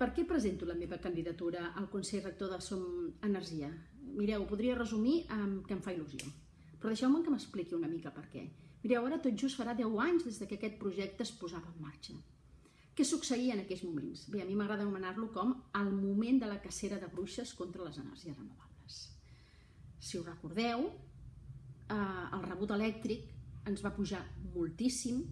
Per què presento la meva candidatura al Consell Rector de Som Energia? Mireu, podria resumir amb que em fa il·lusió, però deixeu-me que m'expliqui una mica per què. Mireu, ara tot just farà 10 anys des que aquest projecte es posava en marxa. Què succeïa en aquells moments? Bé, a mi m'agrada anomenar-lo com el moment de la cacera de bruixes contra les energies renovables. Si ho recordeu, eh, el rebut elèctric ens va pujar moltíssim.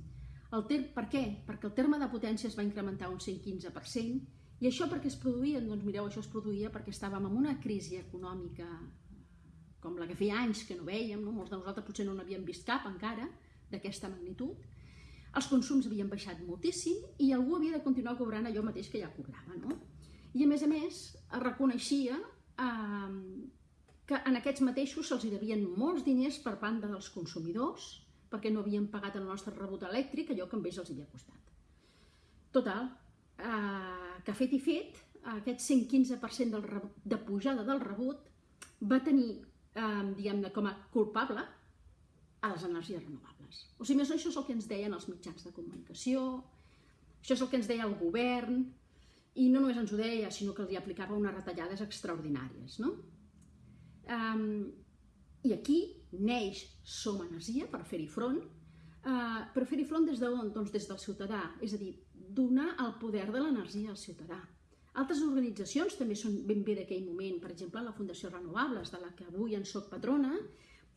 El ter per què? Perquè el terme de potència es va incrementar un 115%, i això perquè es produïa? Doncs mireu, això es produïa perquè estàvem en una crisi econòmica com la que feia anys que no veiem, no? molts de nosaltres potser no n'havíem vist cap encara, d'aquesta magnitud, els consums havien baixat moltíssim i algú havia de continuar cobrant allò mateix que ja cobrava. No? I a més a més es reconeixia eh, que en aquests mateixos se'ls devien molts diners per banda dels consumidors perquè no havien pagat el nostre rebut elèctric allò que amb ells els havia costat. Total, eh, que fet i fet, aquest 115% del de pujada del rebut va tenir, eh, diguem-ne, com a culpable a les energies renovables. O sigui, més això és el que ens deien els mitjans de comunicació, això és el que ens deia el govern, i no només ens ho deia, sinó que li aplicava unes retallades extraordinàries. No? Um, I aquí neix Som Energia per fer-hi front, uh, per fer-hi front des d'on? Doncs des del ciutadà, és a dir, donar el poder de l'energia al ciutadà. Altres organitzacions també són ben bé d'aquell moment, per exemple la Fundació Renovables, de la que avui en soc patrona,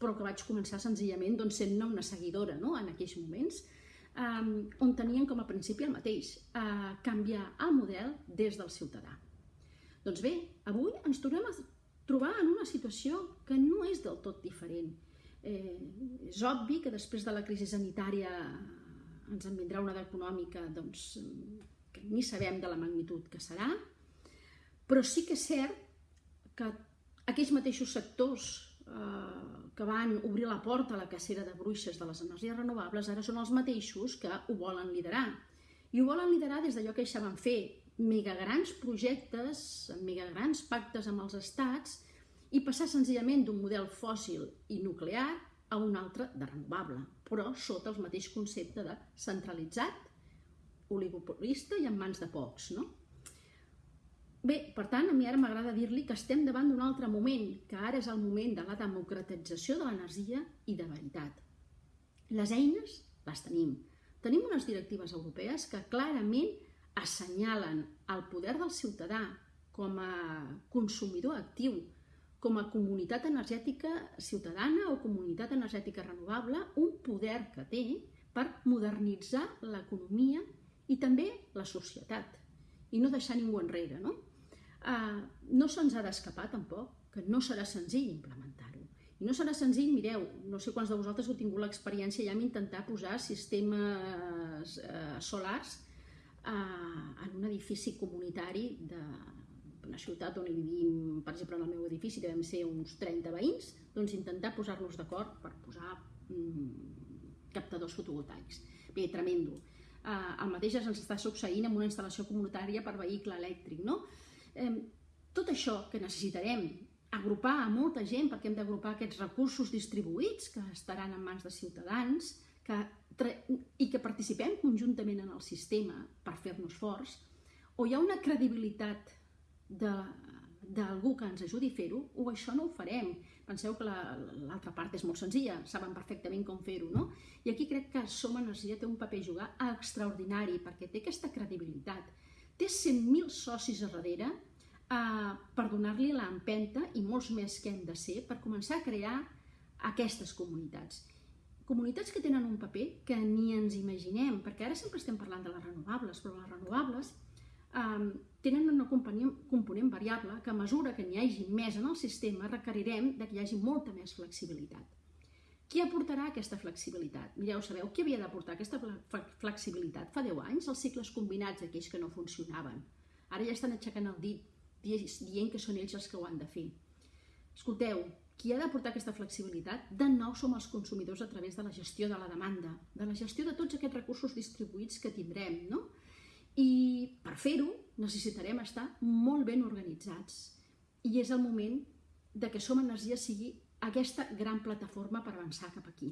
però que vaig començar senzillament doncs, sent una seguidora no? en aquells moments, um, on tenien com a principi el mateix, uh, canviar el model des del ciutadà. Doncs bé, avui ens tornem a trobar en una situació que no és del tot diferent. Eh, és obvi que després de la crisi sanitària ens en vindrà una d'econòmica doncs, que ni sabem de la magnitud que serà, però sí que és cert que aquells mateixos sectors eh, que van obrir la porta a la cacera de bruixes de les energies renovables ara són els mateixos que ho volen liderar. I ho volen liderar des d'allò que ja van fer, megagrans projectes, megagrans pactes amb els estats i passar senzillament d'un model fòssil i nuclear a un altre de renovable, però sota el mateix concepte de centralitzat, oligopolista i en mans de pocs. No? Bé, per tant, a mi ara m'agrada dir-li que estem davant d'un altre moment, que ara és el moment de la democratització de l'energia i de veritat. Les eines les tenim. Tenim unes directives europees que clarament assenyalen el poder del ciutadà com a consumidor actiu, com a comunitat energètica ciutadana o comunitat energètica renovable un poder que té per modernitzar l'economia i també la societat i no deixar ningú enrere. No, uh, no se'ns ha d'escapar tampoc que no serà senzill implementar-ho. I no serà senzill, mireu, no sé quants de vosaltres heu tingut l'experiència ja amb intentar posar sistemes uh, solars uh, en un edifici comunitari de, una ciutat on hi vivim, per exemple, en el meu edifici devem ser uns 30 veïns, doncs intentar posar-nos d'acord per posar mm, captadors fotovoltaics. Bé, tremendo. Uh, el mateix ens està succeint amb una instal·lació comunitària per vehicle elèctric, no? Eh, tot això que necessitarem agrupar a molta gent, perquè hem d'agrupar aquests recursos distribuïts que estaran en mans de ciutadans, que, i que participem conjuntament en el sistema per fer-nos forts, o hi ha una credibilitat d'algú que ens ajudi a fer-ho, o això no ho farem. Penseu que l'altra la, part és molt senzilla, saben perfectament com fer-ho, no? I aquí crec que Som Energia té un paper a jugar extraordinari, perquè té aquesta credibilitat. Té 100.000 socis a darrere eh, per donar-li l'empenta, i molts més que hem de ser, per començar a crear aquestes comunitats. Comunitats que tenen un paper que ni ens imaginem, perquè ara sempre estem parlant de les renovables, però les renovables um, tenen una component, variable que a mesura que n'hi hagi més en el sistema requerirem de que hi hagi molta més flexibilitat. Qui aportarà aquesta flexibilitat? Mireu, sabeu qui havia d'aportar aquesta flexibilitat? Fa 10 anys, els cicles combinats d'aquells que no funcionaven. Ara ja estan aixecant el dit, dient que són ells els que ho han de fer. Escolteu, qui ha d'aportar aquesta flexibilitat? De nou som els consumidors a través de la gestió de la demanda, de la gestió de tots aquests recursos distribuïts que tindrem, no? I per fer-ho necessitarem estar molt ben organitzats i és el moment de que Som Energia sigui aquesta gran plataforma per avançar cap aquí.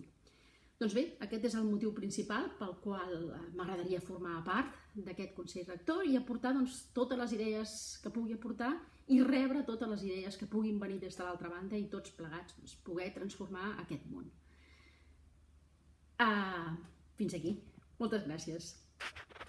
Doncs bé, aquest és el motiu principal pel qual eh, m'agradaria formar part d'aquest Consell Rector i aportar doncs, totes les idees que pugui aportar i rebre totes les idees que puguin venir des de l'altra banda i tots plegats doncs, poder transformar aquest món. Uh, fins aquí. Moltes gràcies.